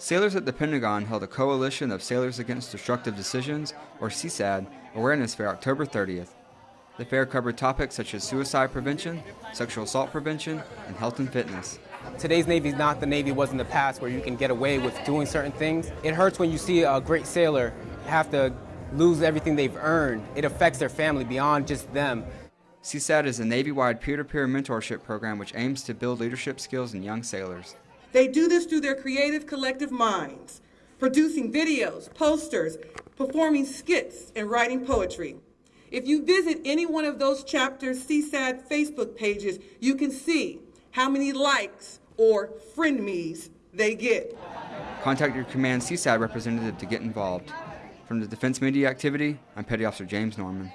Sailors at the Pentagon held a Coalition of Sailors Against Destructive Decisions, or CSAD, awareness fair October 30th. The fair covered topics such as suicide prevention, sexual assault prevention, and health and fitness. Today's Navy is not the Navy was in the past where you can get away with doing certain things. It hurts when you see a great sailor have to lose everything they've earned. It affects their family beyond just them. CSAD is a Navy-wide peer-to-peer mentorship program which aims to build leadership skills in young sailors. They do this through their creative collective minds, producing videos, posters, performing skits, and writing poetry. If you visit any one of those chapters CSAD Facebook pages, you can see how many likes or friend me's they get. Contact your command CSAD representative to get involved. From the Defense Media Activity, I'm Petty Officer James Norman.